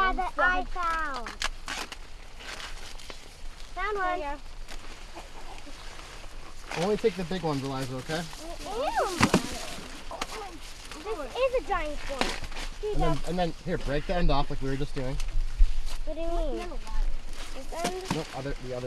Yeah, that I found. Found one. Only take the big ones, Eliza, okay? Ew. This is a giant one. And then, and then here, break the end off like we were just doing. what do you mean? This end? Nope, other the other